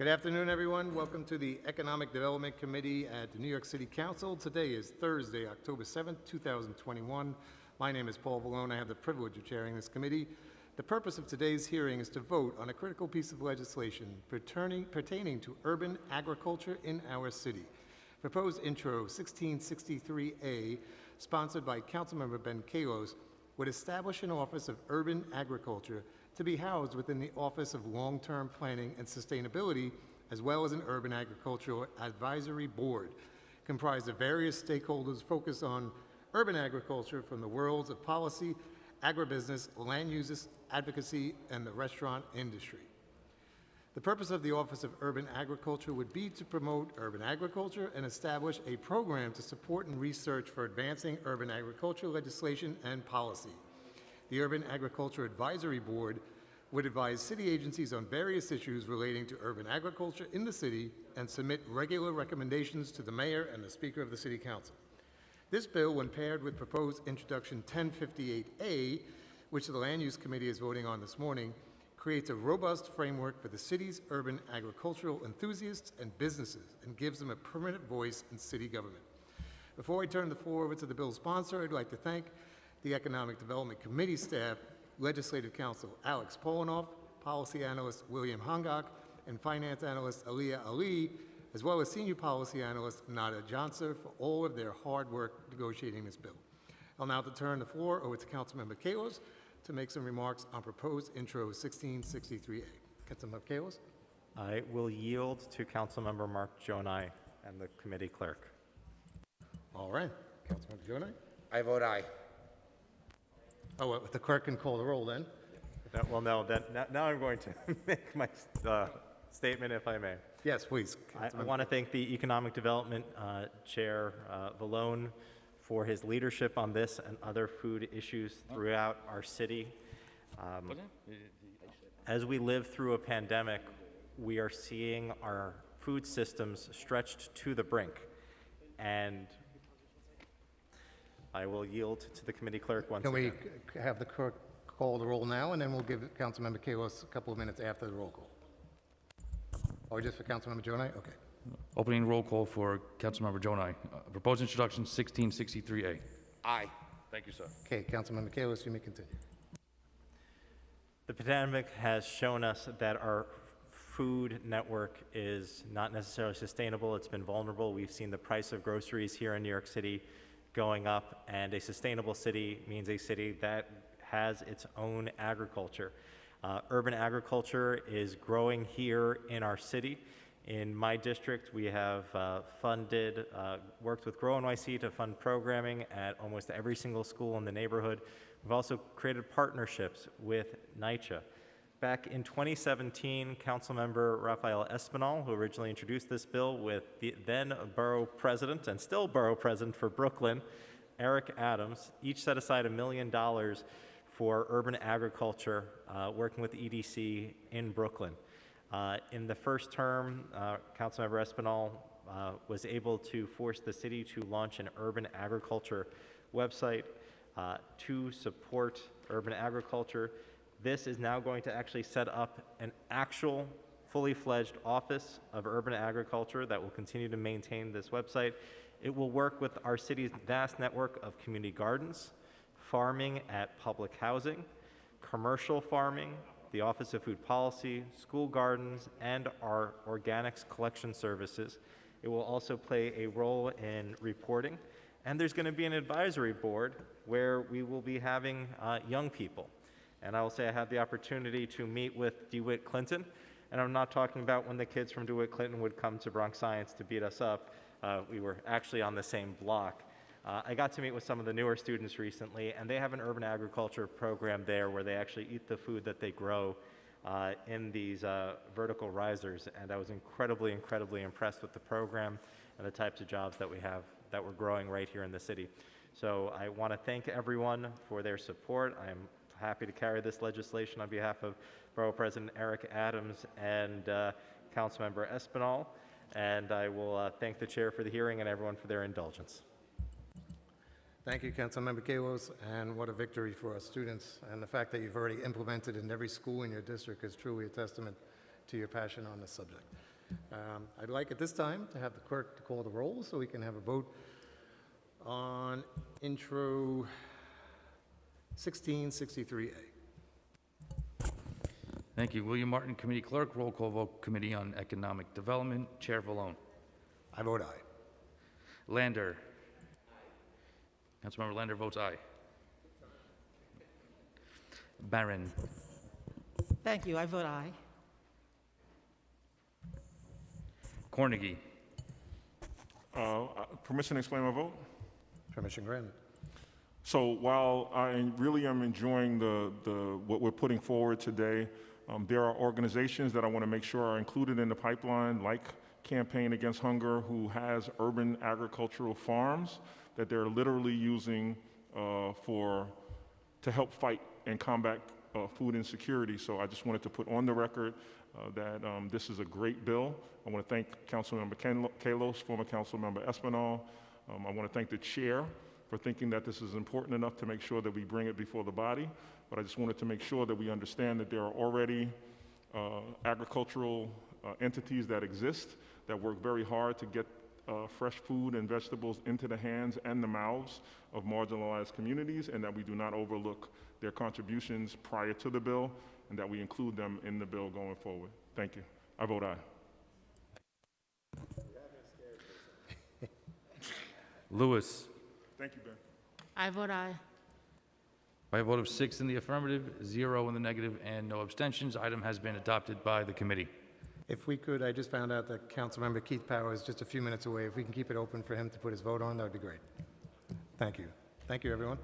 Good afternoon, everyone. Welcome to the Economic Development Committee at the New York City Council. Today is Thursday, October 7th, 2021. My name is Paul Vallone. I have the privilege of chairing this committee. The purpose of today's hearing is to vote on a critical piece of legislation pertaining, pertaining to urban agriculture in our city. Proposed Intro 1663A, sponsored by Councilmember Ben Kallos, would establish an Office of Urban Agriculture to be housed within the Office of Long-Term Planning and Sustainability, as well as an Urban Agricultural Advisory Board, comprised of various stakeholders focused on urban agriculture from the worlds of policy, agribusiness, land uses, advocacy, and the restaurant industry. The purpose of the Office of Urban Agriculture would be to promote urban agriculture and establish a program to support and research for advancing urban agriculture legislation and policy. The Urban Agriculture Advisory Board would advise city agencies on various issues relating to urban agriculture in the city and submit regular recommendations to the mayor and the Speaker of the City Council. This bill, when paired with proposed introduction 1058A, which the Land Use Committee is voting on this morning, creates a robust framework for the city's urban agricultural enthusiasts and businesses and gives them a permanent voice in city government. Before I turn the floor over to the bill's sponsor, I'd like to thank the Economic Development Committee staff, Legislative Counsel Alex Paulenoff, Policy Analyst William Hongak, and Finance Analyst Aliyah Ali, as well as Senior Policy Analyst Nada Johnson for all of their hard work negotiating this bill. I'll now turn the floor over to Councilmember Kallos to make some remarks on proposed intro 1663A. Councilmember Kallos? I will yield to Councilmember Mark Gjonaj and the committee clerk. All right. Councilmember Gjonaj? I vote aye. Oh, well, the clerk can call the roll then. No, Well, no, that, now- now I'm going to make my uh, statement if I may. Yes, please. I- I Councilmember. want to thank the Economic Development uh, Chair uh, Vallone for his leadership on this and other food issues throughout our city. Um, As we live through a pandemic, we are seeing our food systems stretched to the brink. And I will yield to the committee clerk once Can we again. c- have the clerk call the roll now, and then we'll give Councilmember Kallos a couple of minutes after the roll call? Or just for Councilmember Gjonaj? Okay. Opening roll call for Councilmember Gjonaj. Uh, Proposed introduction 1663A. Aye. Thank you, sir. Okay, Councilmember Kallos, you may continue. The pandemic has shown us that our food network is not necessarily sustainable. It's been vulnerable. We've seen the price of groceries here in New York City going up, and a sustainable city means a city that has its own agriculture. Uh, urban agriculture is growing here in our city. In my district, we have uh, funded, uh, worked with Grow NYC to fund programming at almost every single school in the neighborhood. We've also created partnerships with NYCHA. Back in 2017, Councilmember Rafael Espinal, who originally introduced this bill with the then borough president and still borough president for Brooklyn, Eric Adams, each set aside a million dollars for urban agriculture, uh, working with EDC in Brooklyn. Uh, in the first term, uh, Councilmember Espinal uh, was able to force the city to launch an urban agriculture website uh, to support urban agriculture. This is now going to actually set up an actual fully fledged office of urban agriculture that will continue to maintain this website. It will work with our city's vast network of community gardens, farming at public housing, commercial farming, the Office of Food Policy, school gardens, and our organics collection services. It will also play a role in reporting. And there's going to be an advisory board where we will be having uh, young people. And I will say I had the opportunity to meet with DeWitt Clinton. And I'm not talking about when the kids from DeWitt Clinton would come to Bronx Science to beat us up. Uh, we were actually on the same block. Uh, I got to meet with some of the newer students recently, and they have an urban agriculture program there where they actually eat the food that they grow uh, in these uh, vertical risers. And I was incredibly, incredibly impressed with the program and the types of jobs that we have that we're growing right here in the city. So I want to thank everyone for their support. I'm happy to carry this legislation on behalf of Borough President Eric Adams and uh, Councilmember Espinal. And I will uh, thank the chair for the hearing and everyone for their indulgence. Thank you, Councilmember Kallos, and what a victory for our students. And the fact that you've already implemented in every school in your district is truly a testament to your passion on this subject. Um, I'd like at this time to have the clerk to call the roll so we can have a vote on intro 1663A. Thank you. William Martin, Committee Clerk. Roll call vote, Committee on Economic Development. Chair Vallone. I vote aye. Lander. Councilmember Lander votes aye. Barron. Thank you, I vote aye. Cornegy. Uh, uh, Permission to explain my vote? Permission granted. So while I really am enjoying the, the, what we're putting forward today, um, there are organizations that I want to make sure are included in the pipeline, like Campaign Against Hunger, who has urban agricultural farms that they're literally using uh, for, to help fight and combat uh, food insecurity. So I just wanted to put on the record uh, that um, this is a great bill. I want to thank Councilmember Kallos, former Councilmember Espinal. Um, I want to thank the chair for thinking that this is important enough to make sure that we bring it before the body. But I just wanted to make sure that we understand that there are already uh, agricultural uh, entities that exist that work very hard to get uh, fresh food and vegetables into the hands and the mouths of marginalized communities, and that we do not overlook their contributions prior to the bill, and that we include them in the bill going forward. Thank you. I vote aye. Lewis. Thank you, Ben. I vote aye. By a vote of six in the affirmative, zero in the negative, and no abstentions, item has been adopted by the committee. If we could, I just found out that Councilmember Keith Power is just a few minutes away. If we can keep it open for him to put his vote on, that would be great. Thank you. Thank you, everyone.